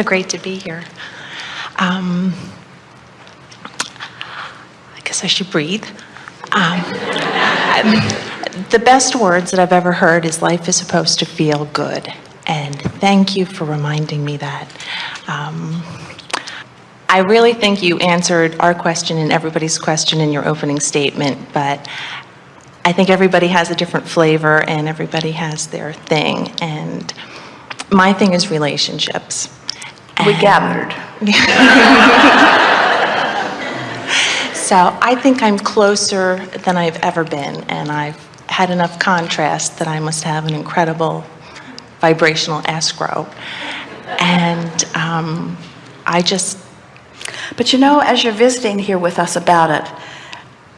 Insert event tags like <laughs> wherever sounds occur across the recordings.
so great to be here. Um, I guess I should breathe. Um, the best words that I've ever heard is life is supposed to feel good. And thank you for reminding me that. Um, I really think you answered our question and everybody's question in your opening statement, but I think everybody has a different flavor and everybody has their thing. And my thing is relationships. We gathered. <laughs> So I think I'm closer than I've ever been, and I've had enough contrast that I must have an incredible vibrational escrow. And um, I just, But you know, as you're visiting here with us about it,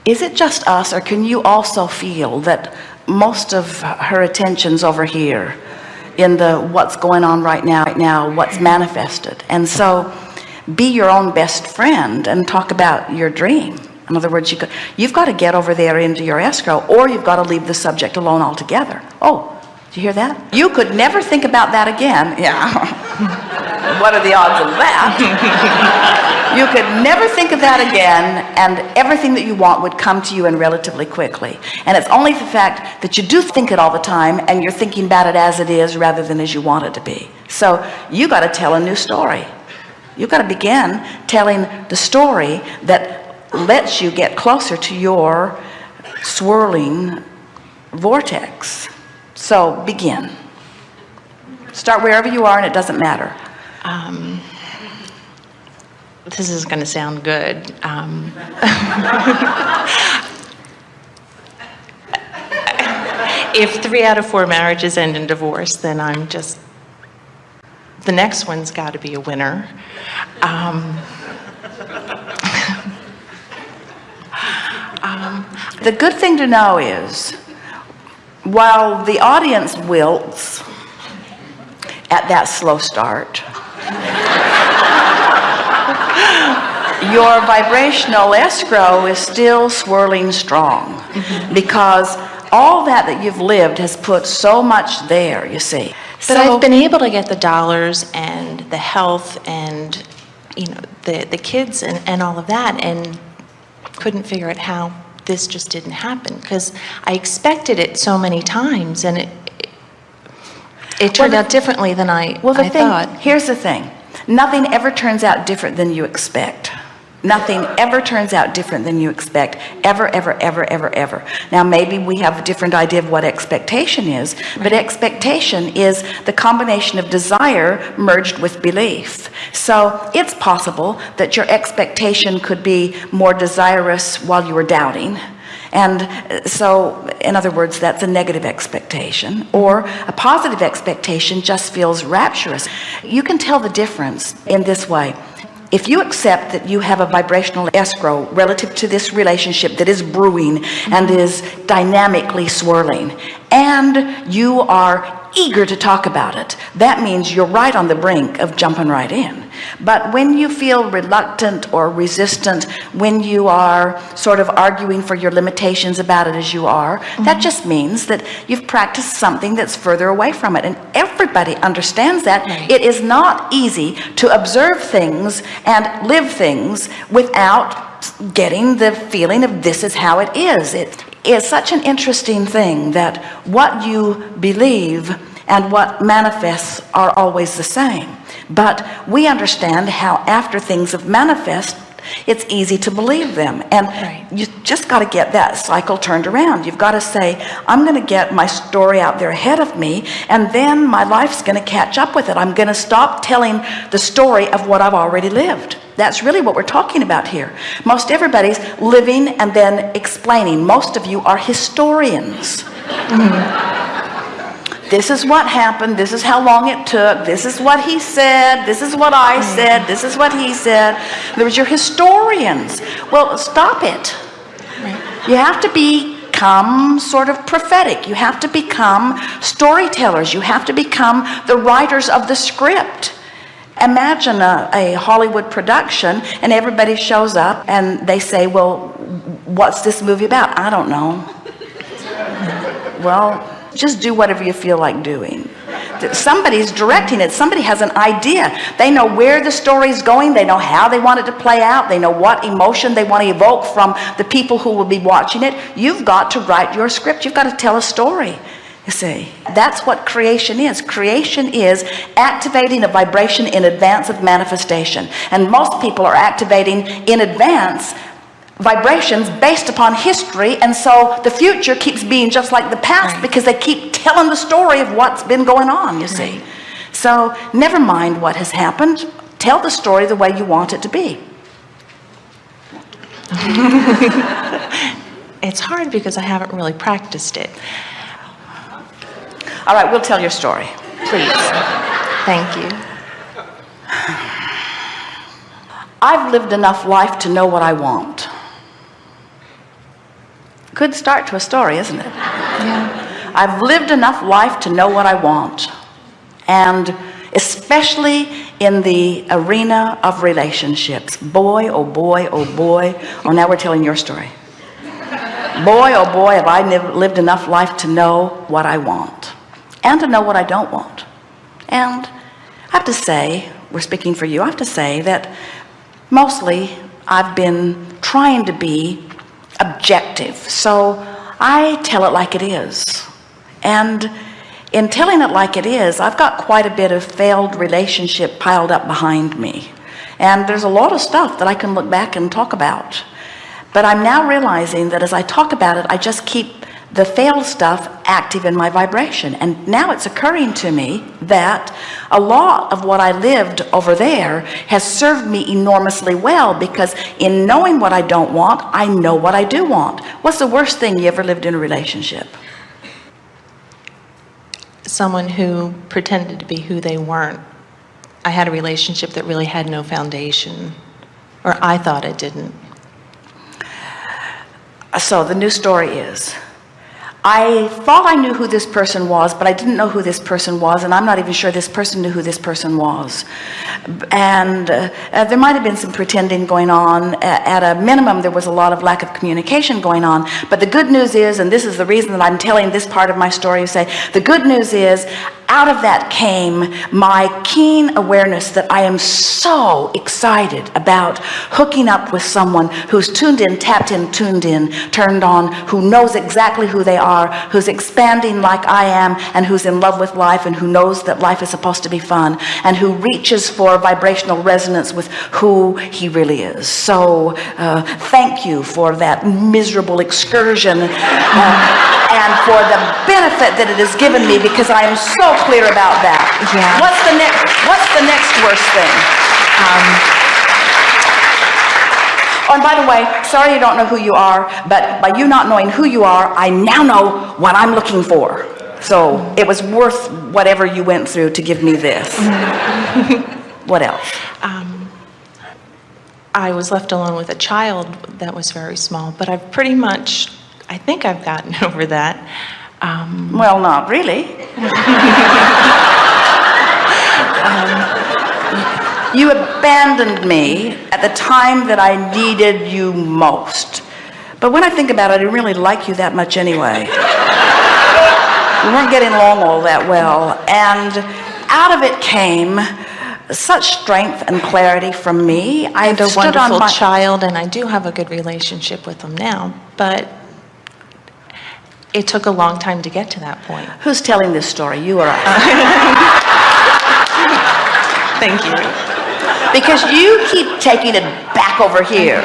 is it just us or can you also feel that most of her attention's over here in the what's going on right now, right now, what's manifested? And so be your own best friend and talk about your dream. In other words, you could, you've got to get over there into your escrow or you've got to leave the subject alone altogether. Oh, do you hear that? You could never think about that again. Yeah. <laughs> what are the odds of that? <laughs> you could never think of that again and everything that you want would come to you and relatively quickly. And it's only the fact that you do think it all the time and you're thinking about it as it is rather than as you want it to be. So you got to tell a new story. You got to begin telling the story that lets you get closer to your swirling vortex. So begin. Start wherever you are and it doesn't matter. Um, this is going to sound good. Um, <laughs> if three out of four marriages end in divorce, then I'm just, the next one's got to be a winner. <laughs> Um, The good thing to know is, while the audience wilts at that slow start, your vibrational escrow is still swirling strong mm-hmm. because all that that you've lived has put so much there, you see. But I've been able to get the dollars and the health and, you know, the, the kids and, and all of that and couldn't figure out how this just didn't happen because I expected it so many times and it, it turned Well, the- out differently than I, Well, the I thing, thought. here's the thing. Nothing ever turns out different than you expect. Nothing ever turns out different than you expect. Ever, ever, ever, ever, ever. Now, maybe we have a different idea of what expectation is, but expectation is the combination of desire merged with belief. So it's possible that your expectation could be more desirous while you were doubting. And uh, so, in other words, that's a negative expectation or a positive expectation just feels rapturous. You can tell the difference in this way. If you accept that you have a vibrational escrow relative to this relationship that is brewing and is dynamically swirling and you are eager to talk about it, that means you're right on the brink of jumping right in. But when you feel reluctant or resistant, when you are sort of arguing for your limitations about it as you are, that mm-hmm. just means that you've practiced something that's further away from it. And everybody understands that. Right. It is not easy to observe things and live things without getting the feeling of this is how it is. It is such an interesting thing that what you believe and what manifests are always the same. But we understand how after things have manifest, it's easy to believe them. And Right. you just got to get that cycle turned around. You've got to say, I'm going to get my story out there ahead of me, and then my life's going to catch up with it. I'm going to stop telling the story of what I've already lived. That's really what we're talking about here. Most everybody's living and then explaining. Most of you are historians. <laughs> This is what happened. This is how long it took. This is what he said. This is what I mm. said. This is what he said. There was your historians. Well, stop it. You have to become sort of prophetic. You have to become storytellers. You have to become the writers of the script. Imagine a, a Hollywood production and everybody shows up and they say, well, what's this movie about? I don't know. Well, just do whatever you feel like doing. somebody's directing it. Somebody has an idea. They know where the story's going. They know how they want it to play out. They know what emotion they want to evoke from the people who will be watching it. You've got to write your script. You've got to tell a story you see that's what creation is creation is activating a vibration in advance of manifestation and most people are activating in advance vibrations based upon history and so the future keeps being just like the past Right. because they keep telling the story of what's been going on you see Right. so never mind what has happened tell the story the way you want it to be <laughs> It's hard because I haven't really practiced it. All right we'll tell your story Please. Thank you. I've lived enough life to know what I want good start to a story isn't it Yeah. I've lived enough life to know what I want and especially in the arena of relationships boy oh boy oh boy oh now we're telling your story boy oh boy have I lived enough life to know what I want and to know what I don't want. And I have to say we're speaking for you I have to say that mostly I've been trying to be objective. So I tell it like it is. And in telling it like it is I've got quite a bit of failed relationship piled up behind me. And there's a lot of stuff that I can look back and talk about. But I'm now realizing that as I talk about it I just keep the failed stuff active in my vibration and now it's occurring to me that a lot of what I lived over there has served me enormously well because in knowing what I don't want I know what I do want what's the worst thing you ever lived in a relationship Someone who pretended to be who they weren't. I had a relationship that really had no foundation, or I thought it didn't. so the new story is I thought I knew who this person was but I didn't know who this person was and I'm not even sure this person knew who this person was. And uh, uh, there might have been some pretending going on. At a minimum there was a lot of lack of communication going on. But the good news is and this is the reason that I'm telling this part of my story you say the good news is out of that came my keen awareness that I am so excited about hooking up with someone who's tuned in tapped in tuned in turned on who knows exactly who they are who's expanding like I am and who's in love with life and who knows that life is supposed to be fun and who reaches for vibrational resonance with who he really is. So uh, thank you for that miserable excursion uh, and for the benefit that it has given me because I am so clear about that. Yeah. what's the next what's the next worst thing Oh, and by the way, sorry you don't know who you are, but by you not knowing who you are, I now know what I'm looking for. So it was worth whatever you went through to give me this. <laughs> what else? I was left alone with a child that was very small, but I've pretty much, I think I've gotten <laughs> over that. Um, Well, not really. <laughs> you abandoned me at the time that I needed you most. But when I think about it, I didn't really like you that much anyway. we weren't getting along all that well. And out of it came such strength and clarity from me. I had a wonderful my, child, and I do have a good relationship with him now, but it took a long time to get to that point. Who's telling this story? You or I? <laughs> Thank you. Because you keep taking it back over here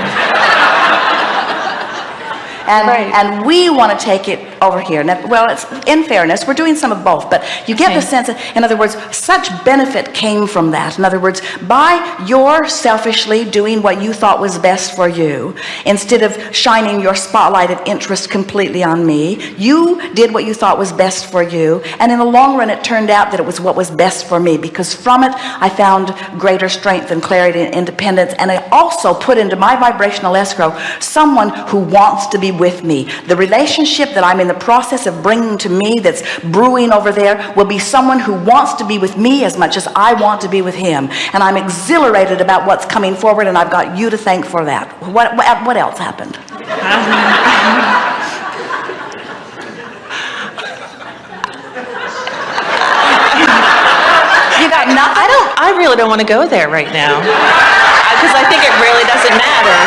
and Right. and we want to take it over here. Now, well it's in fairness we're doing some of both but you get the sense that, in other words such benefit came from that. In other words by your selfishly doing what you thought was best for you instead of shining your spotlight of interest completely on me you did what you thought was best for you and in the long run it turned out that it was what was best for me because from it I found greater strength and clarity and independence and I also put into my vibrational escrow someone who wants to be with me. The relationship that I'm in the process of bringing to me that's brewing over there will be someone who wants to be with me as much as I want to be with him and I'm exhilarated about what's coming forward and I've got you to thank for that what what, what else happened <laughs> you got no, I don't I really don't want to go there right now. Because I think it really doesn't matter.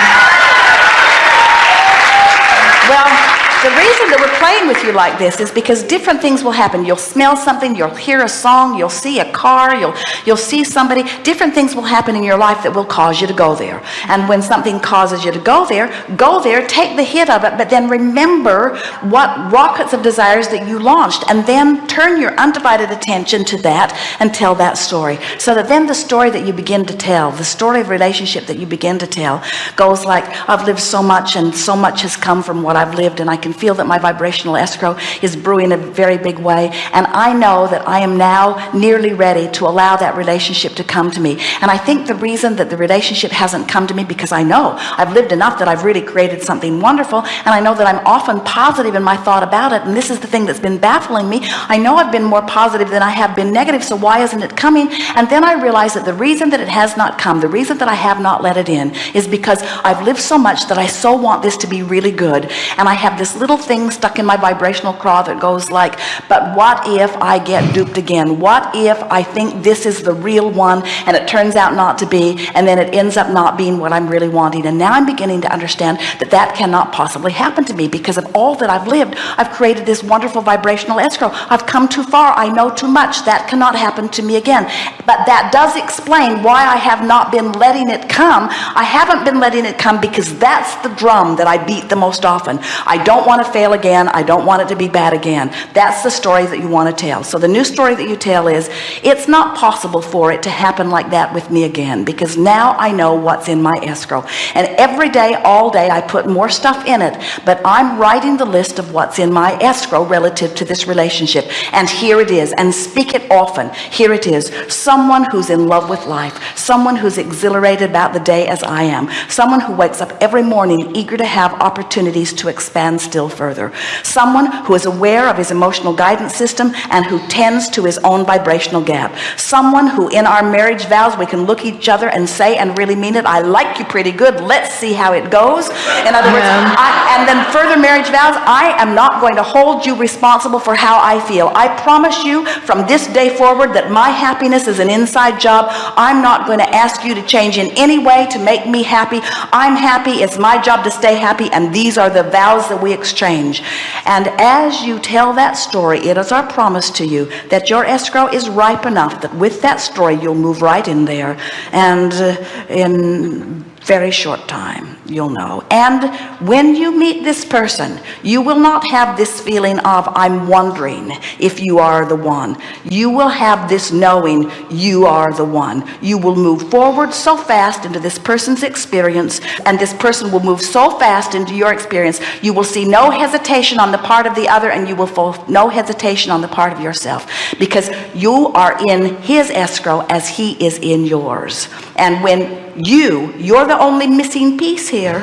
Well, the reason that we're playing with you like this is because different things will happen. You'll smell something, you'll hear a song, you'll see a car, you'll, you'll see somebody. Different things will happen in your life that will cause you to go there. And when something causes you to go there, go there, take the hit of it, but then remember what rockets of desires that you launched and then turn your undivided attention to that and tell that story. So that then the story that you begin to tell, the story of relationship that you begin to tell goes like, I've lived so much and so much has come from what I've lived and I can feel that my vibrational escrow is brewing in a very big way. And I know that I am now nearly ready to allow that relationship to come to me. And I think the reason that the relationship hasn't come to me because I know I've lived enough that I've really created something wonderful and I know that I'm often positive in my thought about it and this is the thing that's been baffling me. I know I've been more positive than I have been negative so why isn't it coming? And then I realize that the reason that it has not come the reason that I have not let it in is because I've lived so much that I so want this to be really good and I have this little thing stuck in my vibrational craw that goes like but what if I get duped again? What if I think this is the real one and it turns out not to be and then it ends up not being what I'm really wanting? And now I'm beginning to understand that that cannot possibly happen to me because of all that I've lived. I've created this wonderful vibrational escrow. I've come too far. I know too much. That cannot happen to me again. But that does explain why I have not been letting it come. I haven't been letting it come because that's the drum that I beat the most often. I don't want to fail again I don't want it to be bad again. That's the story that you want to tell. So the new story that you tell is it's not possible for it to happen like that with me again because now I know what's in my escrow. And every day all day I put more stuff in it but I'm writing the list of what's in my escrow relative to this relationship. And here it is and speak it often. Here it is. Someone who's in love with life someone who's exhilarated about the day as I am someone who wakes up every morning eager to have opportunities to expand still further. Someone who is aware of his emotional guidance system and who tends to his own vibrational gap. Someone who in our marriage vows we can look each other and say and really mean it I like you pretty good let's see how it goes. In other words I, and then further marriage vows I am not going to hold you responsible for how I feel. I promise you from this day forward that my happiness is an inside job. I'm not going to ask you to change in any way to make me happy. I'm happy. It's my job to stay happy. And these are the vows that we exchange. And as you tell that story it is our promise to you that your escrow is ripe enough that with that story you'll move right in there. And uh, in very short time you'll know. And when you meet this person you will not have this feeling of I'm wondering if you are the one. You will have this knowing you are the one. You will move forward so fast into this person's experience and this person will move so fast into your experience you will see no hesitation on the part of the other and you will feel no hesitation on the part of yourself because you are in his escrow as he is in yours. And when you you're the only missing piece here.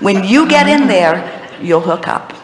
When you get in there you'll hook up